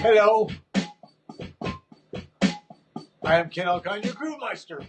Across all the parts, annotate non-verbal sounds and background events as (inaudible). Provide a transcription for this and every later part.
Hello. I am Ken Alcon, your Groovemeister.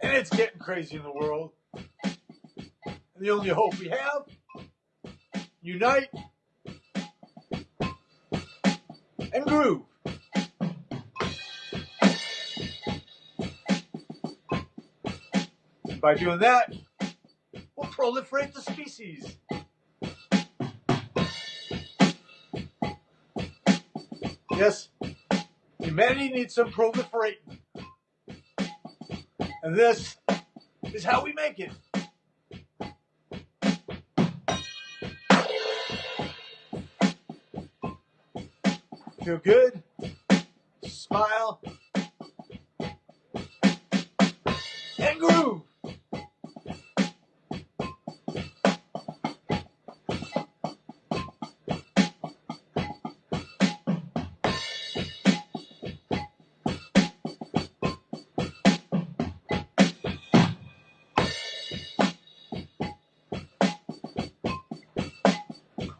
And it's getting crazy in the world. And the only hope we have, unite and groove. By doing that, we'll proliferate the species. Yes, humanity needs some proliferating. And this is how we make it. Feel good, smile,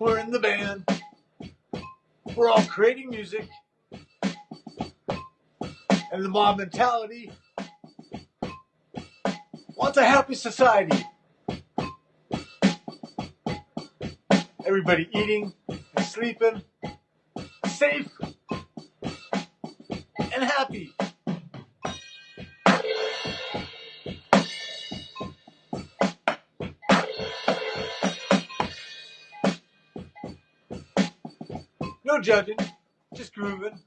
We're in the band. We're all creating music. And the mob mentality wants a happy society. Everybody eating and sleeping, safe and happy. Judging, just grooving.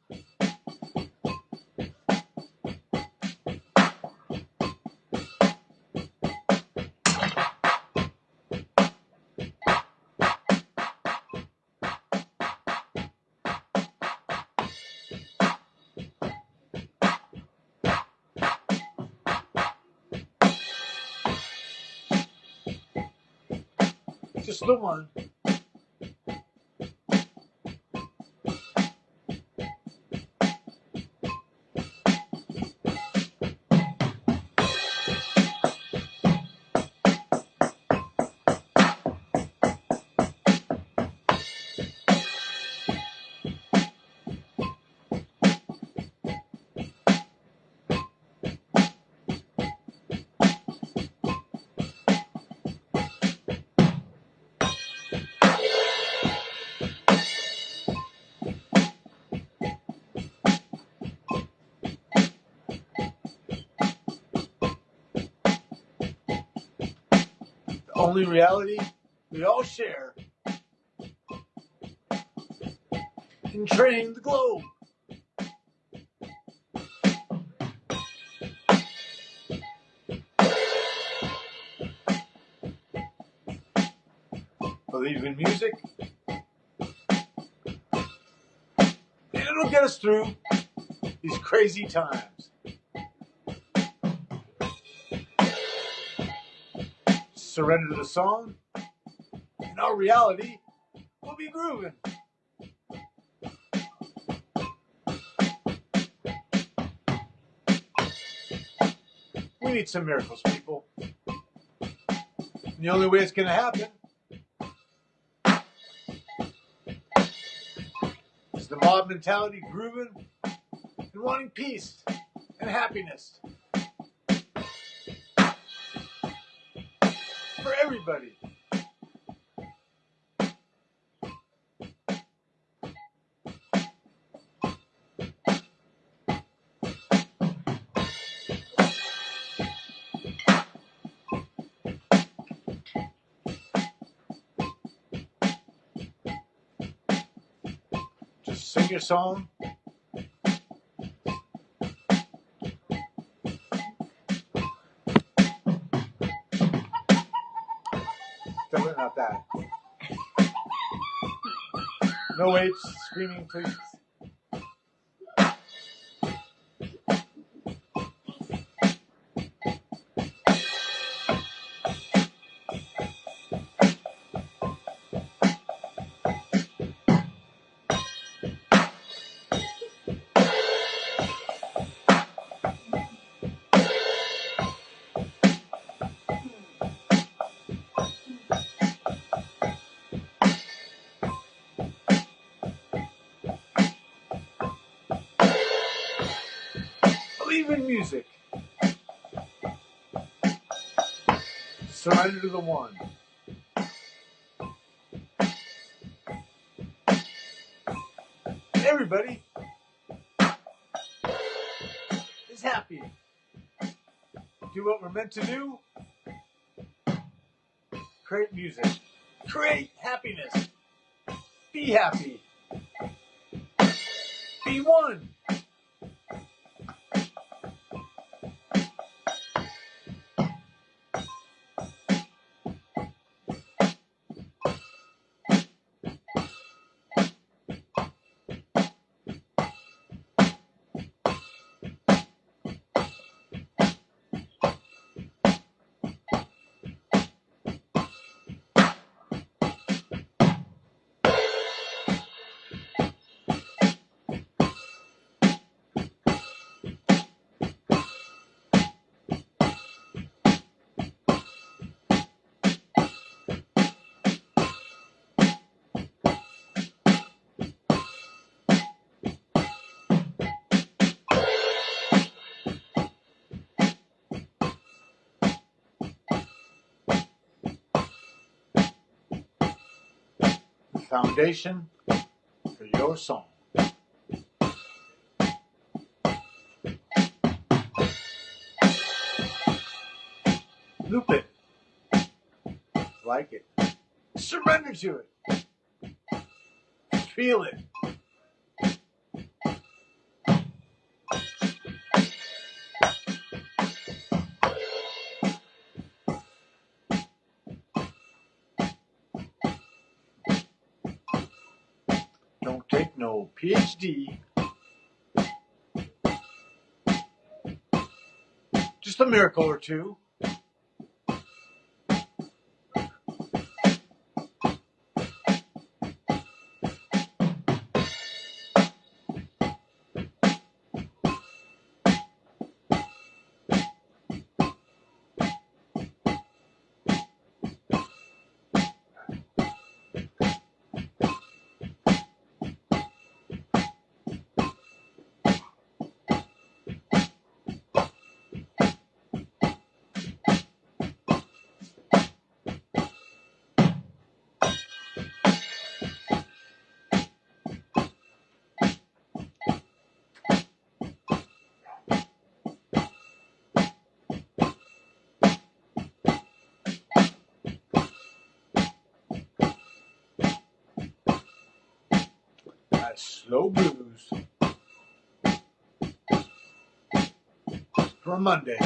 Just the one. Only reality we all share in training the globe. Believe in music, and it'll get us through these crazy times. Surrender to the song, and our reality we'll be grooving. We need some miracles, people. And the only way it's going to happen is the mob mentality grooving and wanting peace and happiness for everybody. Just sing your song. That. No H screaming, please. Believe in music. Surrender to the one. Everybody is happy. Do what we're meant to do. Create music. Create happiness. Be happy. Be one. Foundation for your song. Loop it. Like it. Surrender to it. Feel it. Don't take no PhD. Just a miracle or two. Slow blues for Monday.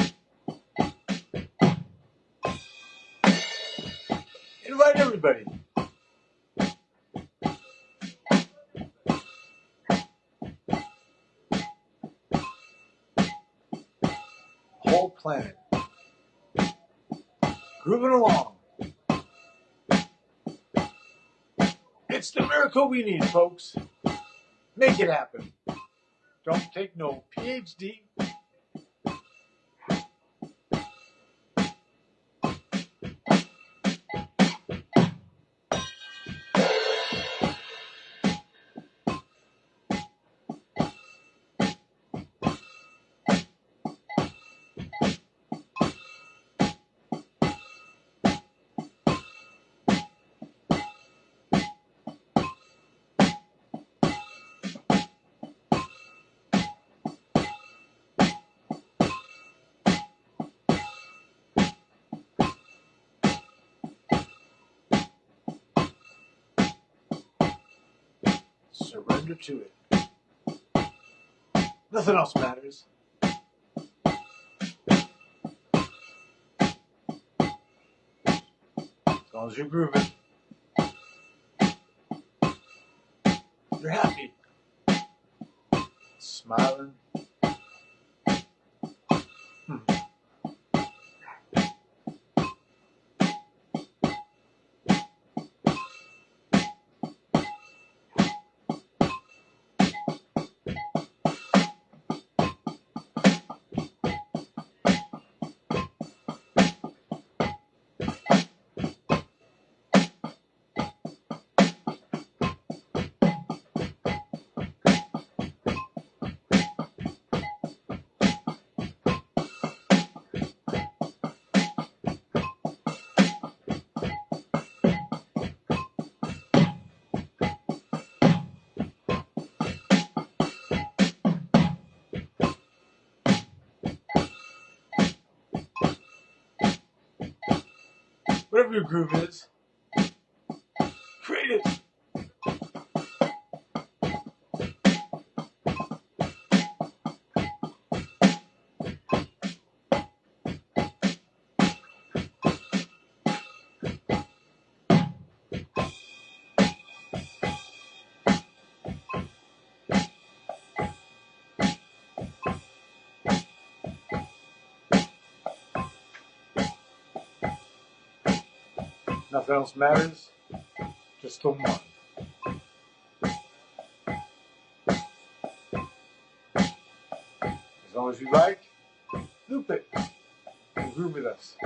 Invite everybody. Whole planet. Grooving along. It's the miracle we need, folks. Make it happen. Don't take no PhD. Surrender to it. Nothing else matters. As long as you're grooving, you're happy, smiling. Whatever your groove is, create it. Nothing else matters. Just the one. As long as you like, loop it and with us.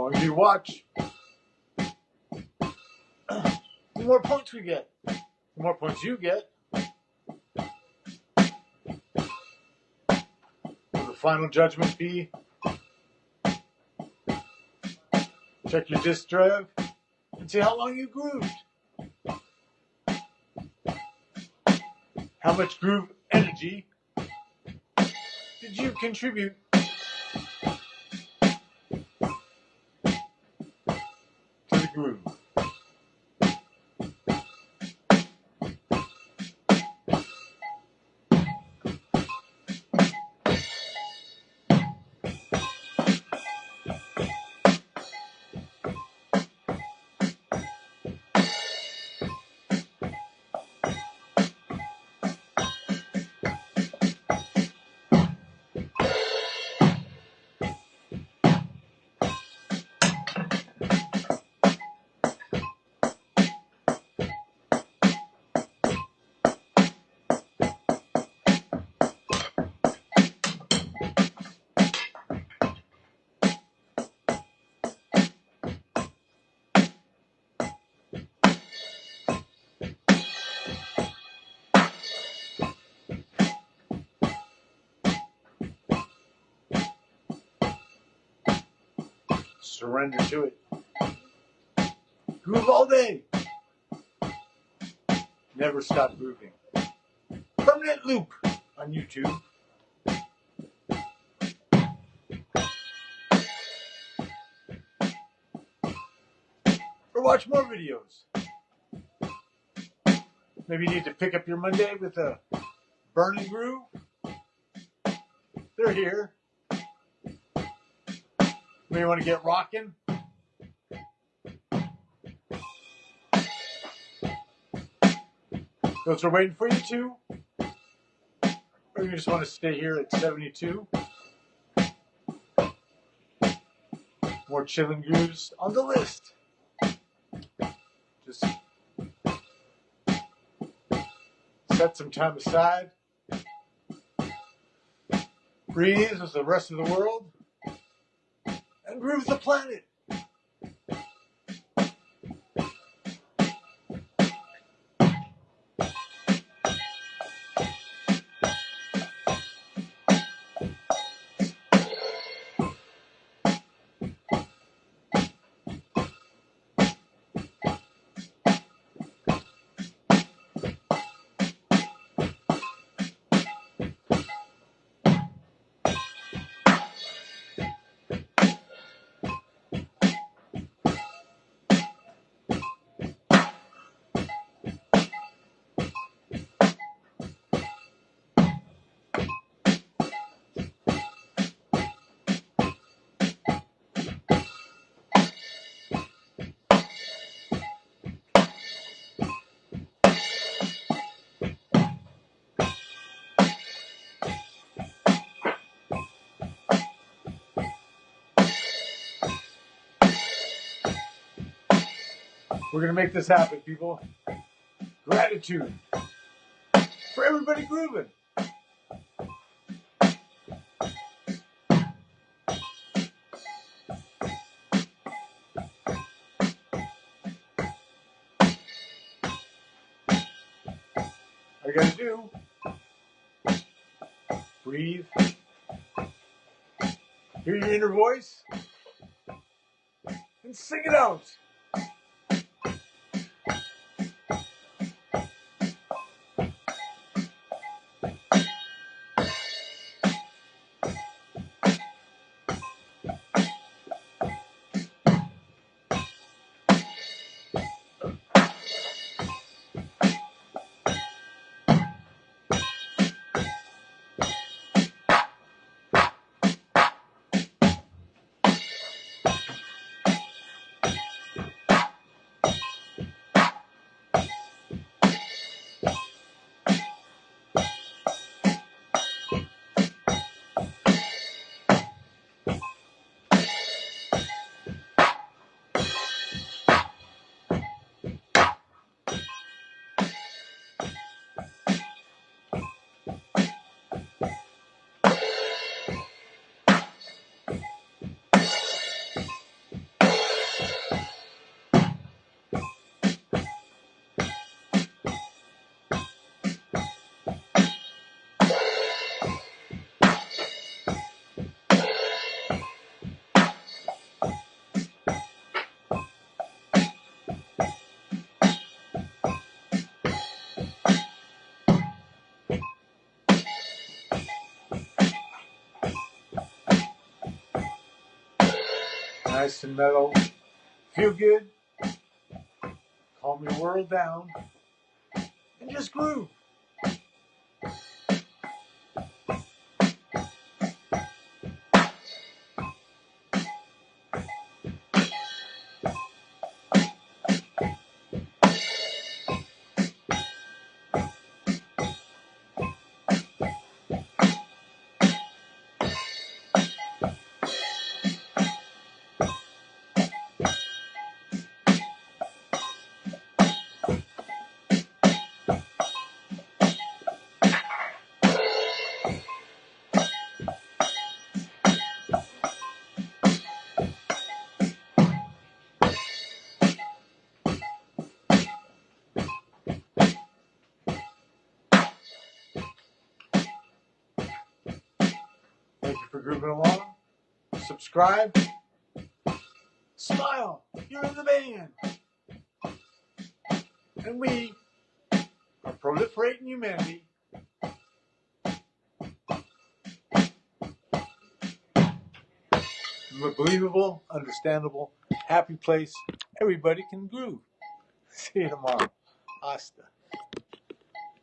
Long as you watch, the more points we get. The more points you get, will the final judgment be check your disk drive and see how long you grooved. How much groove energy did you contribute Surrender to it. Groove all day. Never stop grooving. Permanent loop on YouTube. Or watch more videos. Maybe you need to pick up your Monday with a burning groove. They're here. We want to get rocking. Those are waiting for you too. Or you just want to stay here at 72. More chilling grooves on the list. Just set some time aside. Breathe with the rest of the world and the planet. We're going to make this happen, people. Gratitude for everybody grooving. You gotta do, breathe, hear your inner voice, and sing it out. Nice and mellow. Feel good. Calm your world down. And just groove. Thank you for grooving along. Subscribe. Smile. You're in the band. And we are proliferating humanity. Believable, understandable, happy place. Everybody can groove. (laughs) See you tomorrow. Hasta.